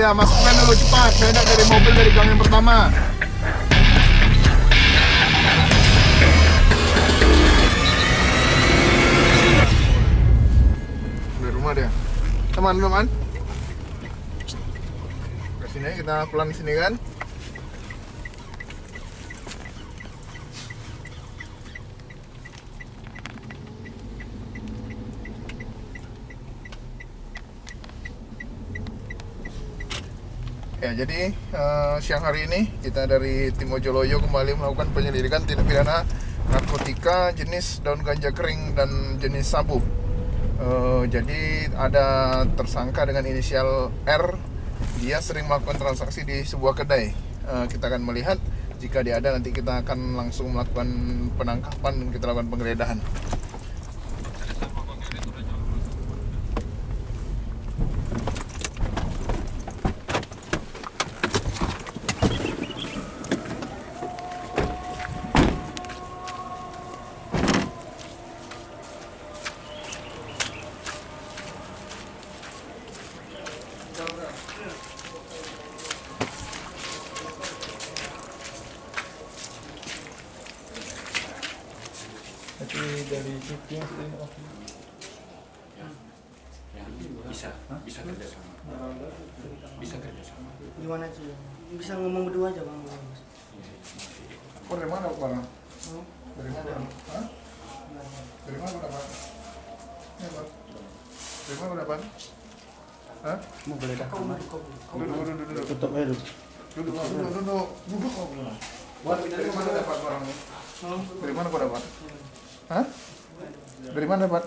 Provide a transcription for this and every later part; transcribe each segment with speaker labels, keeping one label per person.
Speaker 1: Iya, masukkan dulu cepat. Saya hendak dari mobil dari gang yang pertama. Dari rumah dia. Teman, teman. Ke sini kita pelan sini kan. Ya, jadi eh, siang hari ini kita dari tim Ojoloyo kembali melakukan penyelidikan tindak pidana narkotika jenis daun ganja kering dan jenis sabu. Eh, jadi ada tersangka dengan inisial R, dia sering melakukan transaksi di sebuah kedai. Eh, kita akan melihat jika dia ada nanti kita akan langsung melakukan penangkapan dan kita lakukan penggeledahan. Sih,
Speaker 2: bisa bisa kerjasama bisa kerjasama
Speaker 3: gimana sih bisa ngomong berdua aja bang
Speaker 1: Oh, dari mana barang?
Speaker 3: Hmm?
Speaker 1: Dari mana? Hah? Dari mana dapat? Dari mana dapat? Hah?
Speaker 3: mau kamar kau
Speaker 1: Duduk, duduk, duduk, duduk.
Speaker 3: tutup aja dulu
Speaker 1: Duduk, duduk, duduk. Duduk kok belum. Dari mana dapat barangnya? Dari mana kau dapat? Hah? Dari mana dapat?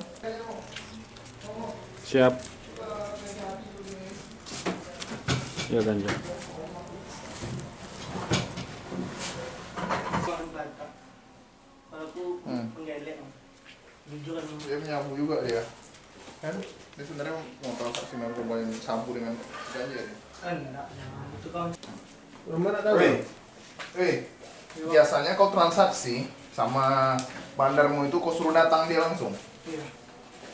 Speaker 4: Siap. Ya ganja.
Speaker 1: Hmm. Dia menyabu juga dia. Kan? Dia sebenarnya mau transaksi narkoba yang sabu dengan ganja dia.
Speaker 3: enggak jangan itu kan
Speaker 1: Weh, weh, biasanya kau transaksi sama bandarmu itu kau suruh datang dia langsung.
Speaker 3: iya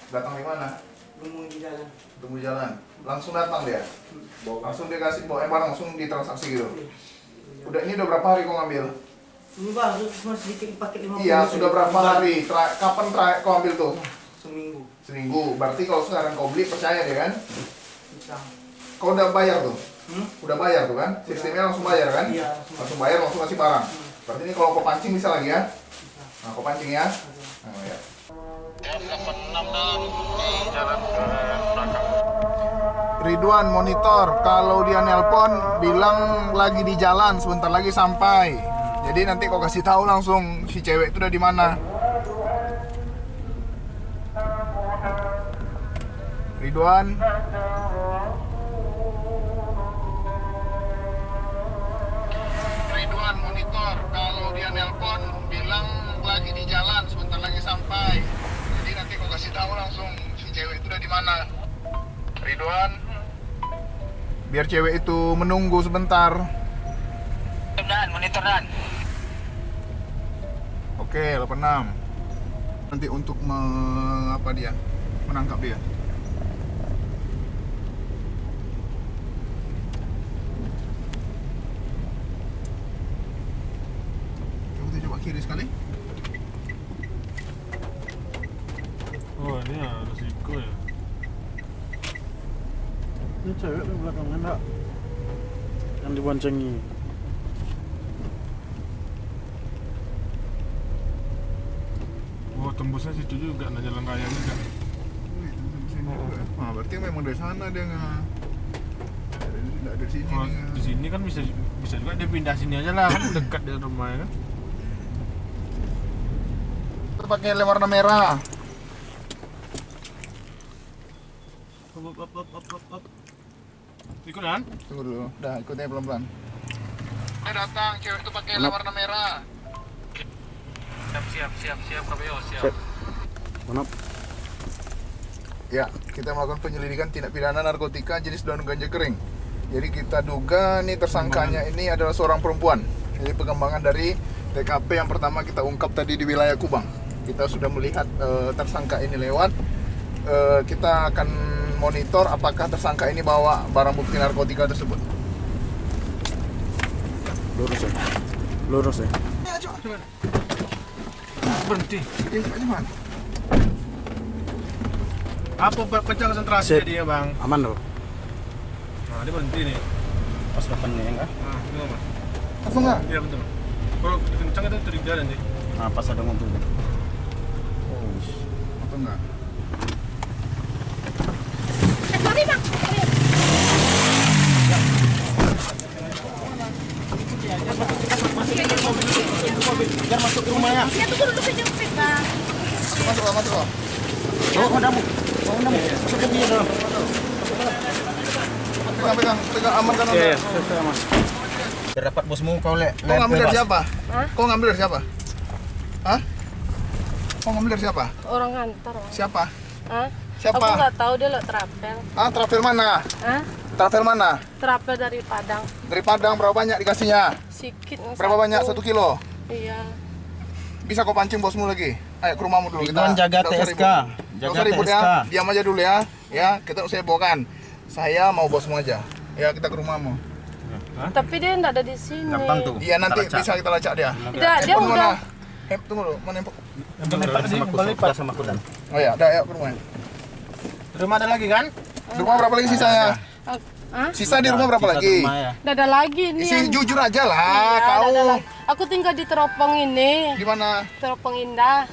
Speaker 1: Datang di mana?
Speaker 3: ngomong di jalan
Speaker 1: Tunggu jalan. Langsung datang dia. Langsung dia kasih bawa barang langsung ditransaksi gitu. Udah ini udah berapa hari kau ngambil?
Speaker 3: ini baru cuma sedikit pakai lima
Speaker 1: Iya, sudah berapa hari? Tra- kapan terakhir kau ambil tuh?
Speaker 3: seminggu
Speaker 1: Seminggu. Berarti kalau sekarang kau beli percaya dia kan?
Speaker 3: bisa
Speaker 1: Kau udah bayar tuh?
Speaker 3: hmm?
Speaker 1: Udah bayar tuh kan? Sistemnya langsung bayar kan?
Speaker 3: iya langsung
Speaker 1: Langsung bayar, langsung kasih barang. Berarti ini kalau kau pancing bisa lagi ya? Nah, kau pancing ya? Nah, ya. Ridwan monitor kalau dia nelpon bilang lagi di jalan sebentar lagi sampai. Jadi nanti kau kasih tahu langsung si cewek itu udah di mana. Ridwan Ridwan monitor kalau dia nelpon bilang lagi di jalan sebentar lagi sampai. Jadi nanti kau kasih tahu langsung si cewek itu udah di mana. Ridwan biar cewek itu menunggu sebentar.
Speaker 2: dan monitor dan
Speaker 1: Oke, 86. Nanti untuk mengapa dia? Menangkap dia. Coba kiri sekali.
Speaker 4: Oh ini ya resiko ya.
Speaker 5: Ini cewek di belakang enggak yang diboncengi.
Speaker 4: Oh tembusnya situ juga, nah jalan raya juga.
Speaker 1: Nah, berarti memang dari sana dia nggak Nggak dari sini.
Speaker 4: Oh,
Speaker 1: dia
Speaker 4: di sini kan bisa bisa juga dia pindah sini aja lah, kan dekat dari rumahnya kan.
Speaker 1: Kita pakai lem warna merah.
Speaker 4: Up, up, up, up, up, up. Ikut kan?
Speaker 1: Tunggu dulu. Dah, ikutnya pelan-pelan. Dia datang, cewek itu pakai lem warna merah.
Speaker 2: siap siap siap siap KPO siap
Speaker 5: Siap. Mana?
Speaker 1: Ya, kita melakukan penyelidikan tindak pidana narkotika jenis daun ganja kering. Jadi kita duga nih tersangkanya ini adalah seorang perempuan. Jadi pengembangan dari TKP yang pertama kita ungkap tadi di wilayah Kubang. Kita sudah melihat eh, tersangka ini lewat. Eh, kita akan monitor apakah tersangka ini bawa barang bukti narkotika tersebut.
Speaker 5: Lurus ya. Lurus ya.
Speaker 1: Ya.
Speaker 4: Berhenti.
Speaker 1: Ya.
Speaker 4: Apa pecah konsentrasi
Speaker 5: Sip.
Speaker 4: dia bang?
Speaker 5: Aman loh.
Speaker 4: Nah dia berhenti nih.
Speaker 5: Pas depannya ya enggak?
Speaker 4: Nah, itu mas.
Speaker 1: Langsung nggak?
Speaker 4: Iya betul. Kalau kencang itu dari jalan nih.
Speaker 5: Nah, pas ada mobil.
Speaker 1: Oh, atau enggak?
Speaker 5: Biar masuk ke rumahnya.
Speaker 1: Masuk lah, masuk lah.
Speaker 5: Hondamu. Hondamu. Masuk ke dia dong.
Speaker 1: Pegang, pegang, pegang amankan
Speaker 5: Iya, iya. aman.
Speaker 6: Biar dapat bosmu kau le.
Speaker 1: Kau ngambil dari siapa? Kau ngambil dari siapa? Hah? Kau ngambil dari siapa?
Speaker 7: Orang ngantar, Bang.
Speaker 1: Siapa?
Speaker 7: Hah?
Speaker 1: Siapa?
Speaker 7: Aku nggak tahu dia lo trapel.
Speaker 1: Ah, travel mana?
Speaker 7: Hah?
Speaker 1: Travel mana?
Speaker 7: Trapel dari Padang.
Speaker 1: Dari Padang berapa banyak dikasihnya?
Speaker 7: Sikit.
Speaker 1: Berapa banyak? Satu kilo?
Speaker 7: Iya.
Speaker 1: Bisa kau pancing bosmu lagi? Ayo ke rumahmu dulu
Speaker 6: Ridwan jaga TSK. Jaga
Speaker 1: ribut ya.
Speaker 6: TSK.
Speaker 1: Diam aja dulu ya. Ya, kita saya bawakan. Saya mau bosmu aja. Ya, kita ke rumahmu.
Speaker 7: Tapi dia nggak ada di sini.
Speaker 6: Gampang tuh.
Speaker 1: Iya, nanti
Speaker 6: Kita
Speaker 1: bisa kita lacak dia.
Speaker 7: Tidak, dia udah.
Speaker 1: mana? Eh, tunggu dulu, mana
Speaker 6: sama aku sama, sama aku dan.
Speaker 1: Oh ya, udah ayo ke rumah.
Speaker 6: Rumah ada lagi kan?
Speaker 1: Di rumah berapa lagi sisanya?
Speaker 7: Hah?
Speaker 1: Sisa di rumah berapa
Speaker 6: Sisa
Speaker 1: lagi?
Speaker 6: rumah ya.
Speaker 7: Nggak ada lagi nih.
Speaker 1: Si
Speaker 7: yang-
Speaker 1: jujur aja lah,
Speaker 7: Iya,
Speaker 1: kau.
Speaker 7: Aku tinggal di Teropong ini.
Speaker 1: Di mana?
Speaker 7: Teropong Indah.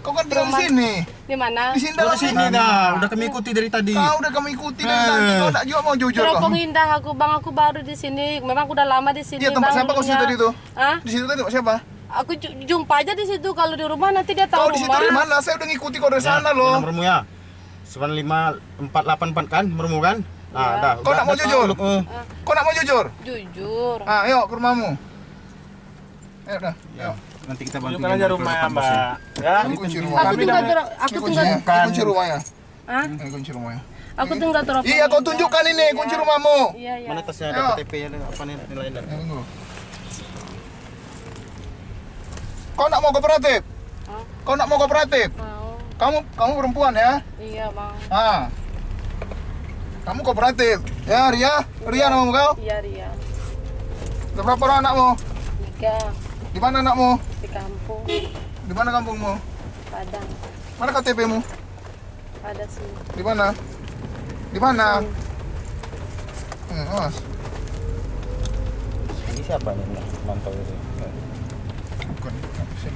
Speaker 1: Kau kan tinggal di
Speaker 7: Rumah.
Speaker 1: sini.
Speaker 7: Di mana?
Speaker 1: Di sini
Speaker 6: Kau di sini
Speaker 1: ini.
Speaker 6: dah. Udah kami ikuti dari tadi.
Speaker 1: Kau udah kami ikuti dari
Speaker 6: Eh.
Speaker 1: tadi. Kau juga mau jujur kau.
Speaker 7: Teropong Indah aku bang aku baru di sini. Memang aku udah lama di sini.
Speaker 1: Iya, tempat
Speaker 7: bang,
Speaker 1: siapa kau situ tadi tuh?
Speaker 7: Hah?
Speaker 1: Di situ tadi tempat siapa?
Speaker 7: Aku ju- jumpa aja di situ. Kalau di rumah nanti dia
Speaker 1: Kau
Speaker 7: tahu
Speaker 1: di situ dari mana? Saya udah ngikuti kau dari sana loh.
Speaker 6: Nomormu ya. 95484 kan nomormu kan? Nah,
Speaker 7: Iya.
Speaker 6: dah.
Speaker 1: Kau nak mau jujur?
Speaker 6: eh.
Speaker 1: Kau nak mau jujur?
Speaker 7: Jujur.
Speaker 1: Ah, ayo ke rumahmu. Ayo dah.
Speaker 6: Ya, nanti kita bantu.
Speaker 4: Tunjukkan aja rumah ya mbak. Ya.
Speaker 1: Kunci rumah.
Speaker 7: Aku tinggal aku tinggal
Speaker 1: kunci rumahnya.
Speaker 7: Hah?
Speaker 1: Ini kunci rumahnya.
Speaker 7: Aku tinggal teropong.
Speaker 1: Iya, kau tunjukkan ini kunci rumahmu.
Speaker 7: Iya, iya.
Speaker 6: Mana tasnya
Speaker 1: Ayo.
Speaker 6: ada KTP ada apa nih nilainya?
Speaker 1: Ya, tunggu. Kau nak mau kooperatif?
Speaker 7: Hah?
Speaker 1: Kau nak mau kooperatif? Kamu kamu perempuan ya?
Speaker 7: Iya, Bang.
Speaker 1: Ah. Kamu kooperatif. Ya, Ria. Ria namamu kau?
Speaker 7: Iya, Ria.
Speaker 1: Ada berapa orang anakmu?
Speaker 7: Tiga
Speaker 1: Di mana anakmu?
Speaker 7: di kampung
Speaker 1: Di mana kampungmu?
Speaker 7: Padang.
Speaker 1: Mana KTP-mu?
Speaker 7: Ada sini.
Speaker 1: Di mana? Di mana? Hmm, awas.
Speaker 6: Ini siapa nih mantau ini?
Speaker 1: Bukan. sih?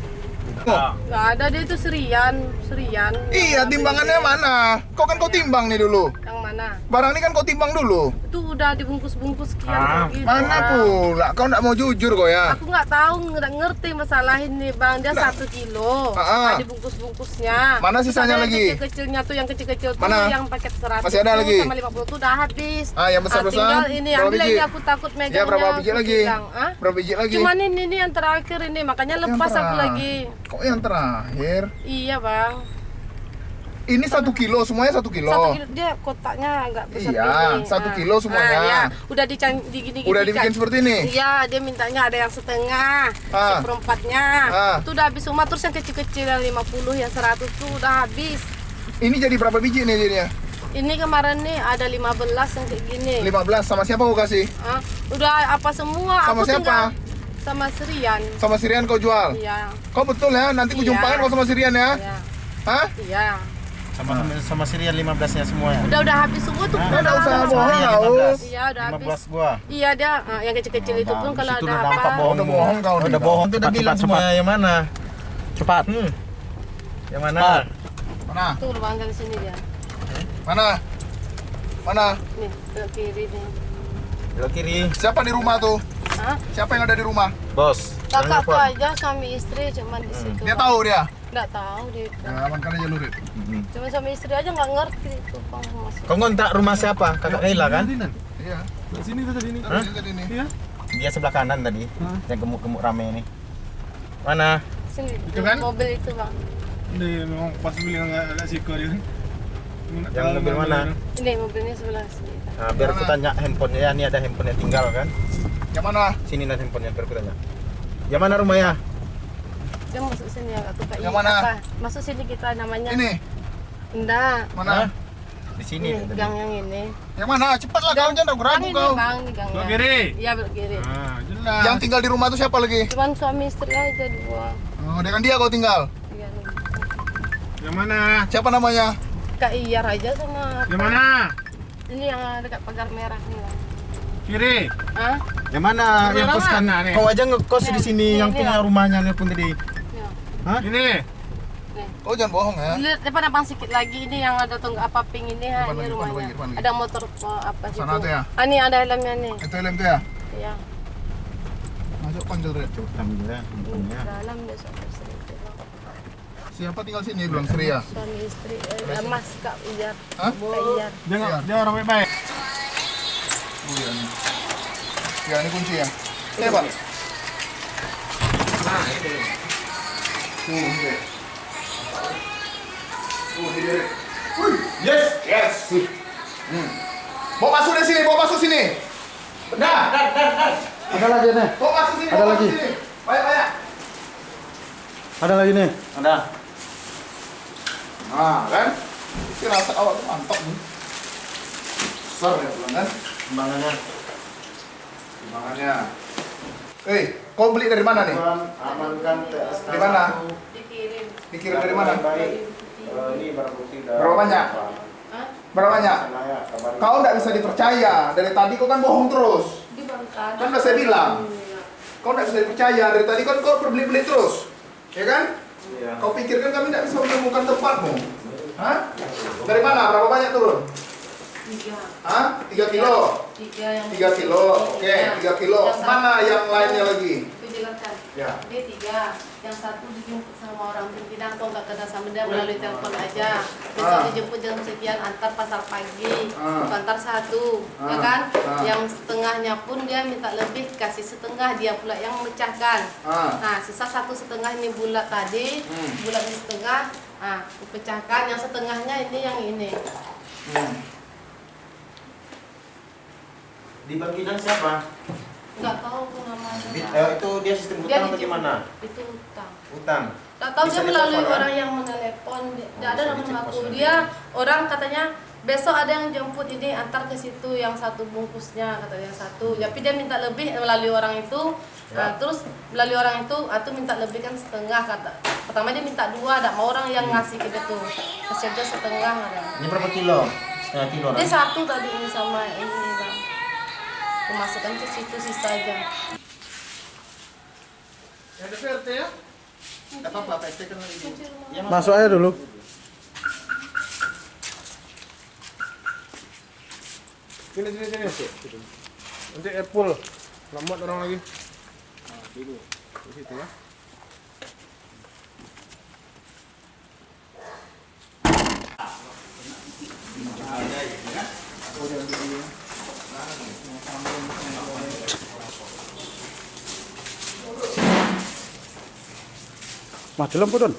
Speaker 7: Nggak ada dia itu Serian, Serian.
Speaker 1: Iya, timbangannya mana? Kau kan kau timbang nih dulu.
Speaker 7: Yang mana?
Speaker 1: Barang ini kan kau timbang dulu.
Speaker 7: Itu udah dibungkus-bungkus sekian
Speaker 4: Ah,
Speaker 7: gitu,
Speaker 1: Mana pula? Kau nggak mau jujur kau ya?
Speaker 7: Aku nggak tahu, nggak ngerti masalah ini bang. Dia
Speaker 1: Lah.
Speaker 7: satu kilo,
Speaker 1: Ah, ah.
Speaker 7: ada bungkus-bungkusnya.
Speaker 1: Mana sisanya
Speaker 7: yang
Speaker 1: lagi?
Speaker 7: Kecil-kecilnya tuh, yang kecil-kecil tuh,
Speaker 1: Mana?
Speaker 7: yang paket 100
Speaker 1: Masih ada lagi?
Speaker 7: Sama 50 tuh udah habis.
Speaker 1: Ah, yang besar-besar?
Speaker 7: tinggal ini, ambil ini aku takut megangnya.
Speaker 1: Ya, berapa biji lagi?
Speaker 7: "Ah?
Speaker 1: Berapa biji lagi?
Speaker 7: Cuman ini, ini yang terakhir ini, makanya lepas aku lagi.
Speaker 1: Kok yang terakhir?
Speaker 7: Iya bang.
Speaker 1: Ini satu kilo, semuanya satu kilo.
Speaker 7: Satu kilo dia kotaknya agak besar
Speaker 1: Iya,
Speaker 7: gini.
Speaker 1: satu
Speaker 7: Ah.
Speaker 1: kilo semuanya.
Speaker 7: Ah, iya. Udah dican digini
Speaker 1: Udah dibikin seperti ini?
Speaker 7: Iya, dia mintanya ada yang setengah,
Speaker 1: Ah.
Speaker 7: seperempatnya.
Speaker 1: Ah.
Speaker 7: Itu udah habis semua terus yang kecil-kecil yang 50, yang 100 tuh udah habis.
Speaker 1: Ini jadi berapa biji nih jadinya?
Speaker 7: Ini kemarin nih ada 15 yang kayak gini.
Speaker 1: 15 sama siapa kau kasih?
Speaker 7: Ah, udah apa semua?
Speaker 1: Sama
Speaker 7: Aku
Speaker 1: siapa?
Speaker 7: tinggal sama Serian.
Speaker 1: Sama Sirian kau jual?
Speaker 7: Iya.
Speaker 1: Kau betul ya? Nanti
Speaker 7: Iya.
Speaker 1: jumpain kau sama Sirian ya?
Speaker 7: Iya.
Speaker 1: Hah?
Speaker 7: Iya.
Speaker 6: Sama sama Sirian 15-nya semua ya.
Speaker 7: Udah udah habis semua tuh.
Speaker 6: Ah,
Speaker 7: udah
Speaker 1: usah bohong,
Speaker 6: Iya,
Speaker 1: kau.
Speaker 6: 15.
Speaker 7: Iya, udah habis.
Speaker 6: 15 gua.
Speaker 7: Iya, dia ah, yang kecil-kecil itu pun kalau ada
Speaker 6: udah
Speaker 7: apa?
Speaker 6: bohong.
Speaker 1: Udah bohong kau
Speaker 6: Udah bohong tuh udah bilang
Speaker 5: cepat,
Speaker 6: semua yang mana?
Speaker 5: Cepat.
Speaker 6: Hmm. Yang mana?
Speaker 5: Cepat.
Speaker 1: Mana?
Speaker 7: Tuh bang dari sini dia.
Speaker 1: Mana? Mana?
Speaker 7: Nih, ke kiri nih.
Speaker 6: Belok kiri.
Speaker 1: Siapa di rumah tuh?
Speaker 7: Hah?
Speaker 1: Siapa yang ada di rumah?
Speaker 6: Bos. lupa.
Speaker 7: aja suami istri cuman di situ.
Speaker 1: Dia tahu dia?
Speaker 7: Nggak tahu dia.
Speaker 1: Ya, amankan aja lurit.
Speaker 6: Mhm.
Speaker 7: Cuma suami istri aja nggak ngerti itu.
Speaker 6: Kau ngontrak rumah siapa? Kakak Kaila kan?
Speaker 1: Iya.
Speaker 4: Di sini tuh tadi ini.
Speaker 1: Taruh dia tadi nih.
Speaker 4: Iya.
Speaker 6: Dia sebelah kanan tadi. Yang gemuk-gemuk rame ini. Mana?
Speaker 7: Sini.
Speaker 1: Itu kan?
Speaker 7: Mobil itu bang.
Speaker 4: Dia memang pas bilang agak agak siko dia kan.
Speaker 6: Yang mobil mana?
Speaker 7: Ini mobilnya sebelah sini.
Speaker 6: Nah, biar aku tanya handphonenya ya, ini ada handphonenya tinggal kan?
Speaker 1: Yang mana?
Speaker 6: Sini nanti handphonenya biar aku tanya. Yang mana rumahnya?
Speaker 7: Dia masuk sini agak tuh
Speaker 1: Yang mana?
Speaker 7: Apa? Masuk sini kita namanya.
Speaker 1: Ini.
Speaker 7: Enggak.
Speaker 1: Mana?
Speaker 6: Di sini
Speaker 7: Ini
Speaker 6: tadi.
Speaker 7: gang yang ini.
Speaker 1: Yang mana? Cepatlah kau jangan ragu-ragu kau.
Speaker 7: bang, ini gang.
Speaker 4: Belok kiri.
Speaker 7: Iya belok kiri.
Speaker 4: Ah, jelas.
Speaker 1: Yang tinggal di rumah tuh siapa lagi?
Speaker 7: Cuman suami istri aja dua.
Speaker 1: Oh, dengan dia kau tinggal.
Speaker 7: Iya, nih.
Speaker 4: Yang mana?
Speaker 1: Siapa namanya?
Speaker 7: Kak Iyar aja sama.
Speaker 4: Yang mana?
Speaker 7: Ini yang dekat pagar merah nih.
Speaker 4: Kiri.
Speaker 7: Hah?
Speaker 6: Yang mana?
Speaker 4: Yang kos kanan nih.
Speaker 6: Kau aja ngekos di sini
Speaker 7: Ini,
Speaker 6: yang
Speaker 7: ini,
Speaker 6: punya rumahnya nih pun tadi.
Speaker 7: Ya.
Speaker 4: Ini.
Speaker 1: Kau jangan bohong ya.
Speaker 7: Lihat depan abang sedikit lagi ini yang ada tonggak apa pink ini ha,
Speaker 1: Depan
Speaker 7: ini
Speaker 1: lagi, depan
Speaker 7: rumahnya.
Speaker 1: lagi, depan lagi.
Speaker 7: Ada motor uh, apa situ.
Speaker 1: Sana tuh ya?
Speaker 7: Ah, ini ada helmnya nih.
Speaker 1: Itu helm tuh ya?
Speaker 7: Iya.
Speaker 1: Masuk panggil Red.
Speaker 6: Ambil ya.
Speaker 7: Dalam besok istri itu.
Speaker 1: Siapa tinggal sini bilang Sri ya?
Speaker 7: Suami istri eh, Mas Kak Iyar.
Speaker 1: Hah?
Speaker 7: Kak Iyar.
Speaker 4: Dia dia orang baik-baik.
Speaker 1: Oh iya nih. Ya ini kunci ya. Ini Pak.
Speaker 6: Nah, ini.
Speaker 1: Tuh,
Speaker 6: Yes.
Speaker 1: yes. Hmm. Bawa masuk dari sini, bawa masuk sini. Dah, dah, dah, dah.
Speaker 5: Ada lagi nih.
Speaker 1: Bawa masuk sini,
Speaker 5: Ada lagi.
Speaker 1: sini. Banyak, banyak.
Speaker 5: Ada lagi nih.
Speaker 6: Ada.
Speaker 1: Nah, kan? Ini rasa awak tuh mantap nih. Besar ya pulang kan?
Speaker 6: Timbangannya.
Speaker 1: Timbangannya. Eh, kau beli dari mana nih?
Speaker 6: Amankan TSK.
Speaker 1: Dari mana?
Speaker 7: Dikirim.
Speaker 1: Dikirim dari mana?
Speaker 6: Baik. Eh, ini barang bukti dari
Speaker 1: Berapa banyak?
Speaker 7: Hah?
Speaker 1: Berapa banyak?
Speaker 6: Kabarin.
Speaker 1: Kau nggak bisa dipercaya. Dari tadi kau kan bohong terus. Kan udah saya bilang.
Speaker 7: Iya.
Speaker 1: Kau nggak bisa dipercaya. Dari tadi kan kau berbeli-beli terus. Ya kan?
Speaker 6: Iya.
Speaker 1: Kau pikirkan kami nggak bisa menemukan tempatmu? Hah? Dari mana? Berapa banyak turun?
Speaker 7: Tiga.
Speaker 1: Hah? 3 kilo?
Speaker 7: Tiga yang
Speaker 1: 3 kilo. Oke, 3 kilo.
Speaker 7: Yang satu-
Speaker 1: Mana yang lainnya lagi?
Speaker 7: Itu jelaskan.
Speaker 1: Ya.
Speaker 7: Dia tiga. Yang satu dijemput sama orang pimpinan kok nggak kenal sama dia melalui telepon aja. Besok
Speaker 1: Ah.
Speaker 7: dijemput jam sekian antar pasar pagi.
Speaker 1: Ah.
Speaker 7: Antar satu, ya
Speaker 1: Ah.
Speaker 7: kan?
Speaker 1: Ah.
Speaker 7: Yang setengahnya pun dia minta lebih kasih setengah dia pula yang memecahkan.
Speaker 1: Ah.
Speaker 7: Nah, sisa satu setengah ini bulat tadi,
Speaker 1: Hmm.
Speaker 7: bulat di setengah, ah, pecahkan. Yang setengahnya ini yang ini.
Speaker 1: Hmm.
Speaker 6: Di bagian siapa?
Speaker 7: Nggak tahu aku namanya.
Speaker 6: Eh, itu dia sistem
Speaker 7: Dia
Speaker 6: utang atau
Speaker 7: dijemput.
Speaker 6: gimana?
Speaker 7: Itu utang.
Speaker 6: Utang.
Speaker 7: Tak tahu dia melalui
Speaker 6: ditelepon,
Speaker 7: orang yang menelepon. Dia
Speaker 6: Oh,
Speaker 7: ada nama aku. Dia orang katanya besok ada yang jemput ini antar ke situ yang satu bungkusnya kata yang satu. Tapi dia minta lebih melalui orang itu. Nah, terus melalui orang itu atau minta lebih kan setengah kata. Pertama dia minta dua, ada mau orang yang ngasih ke dia tuh. Kasih aja setengah ada.
Speaker 6: Ini berapa kilo? Setengah kilo
Speaker 7: Dia satu tadi ini sama ini bang. Memasukkan ke situ sisa aja.
Speaker 1: Ada VRT ya? Kan.
Speaker 6: Ya, Mas.
Speaker 5: Masuk aja dulu.
Speaker 4: Sini sini sini. Nanti Apple. Lambat orang lagi.
Speaker 1: Dulu. Di situ ya.
Speaker 5: Lampu Don.